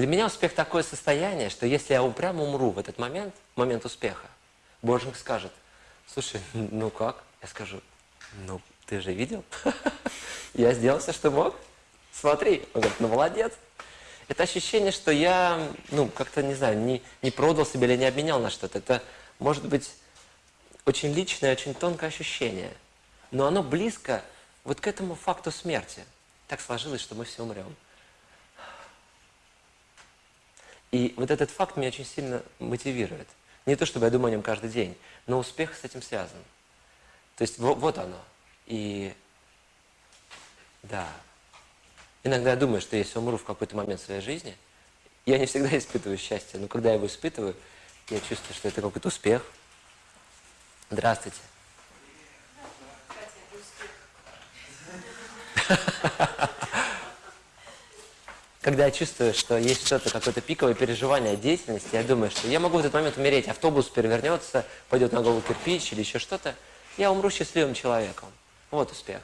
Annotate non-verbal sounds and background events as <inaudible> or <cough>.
Для меня успех такое состояние, что если я упрямо умру в этот момент, момент успеха, Божник скажет, слушай, <laughs> ну как? Я скажу, ну ты же видел? <laughs> Я сделал все, что мог. Смотри. Он говорит, ну молодец. Это ощущение, что я, ну, как-то, не знаю, не, не продал себя или не обменял на что-то. Это может быть очень личное, очень тонкое ощущение. Но оно близко вот к этому факту смерти. Так сложилось, что мы все умрем. И вот этот факт меня очень сильно мотивирует. Не то, чтобы я думаю о нем каждый день, но успех с этим связан. То есть вот, вот оно. И да, иногда я думаю, что если умру в какой-то момент своей жизни, я не всегда испытываю счастье, но когда я его испытываю, я чувствую, что это какой-то успех. Здравствуйте. <laughs> Когда я чувствую, что есть что-то, какое-то пиковое переживание деятельности, я думаю, что я могу в этот момент умереть, автобус перевернется, пойдет на голову кирпич или еще что-то, я умру счастливым человеком. Вот успех.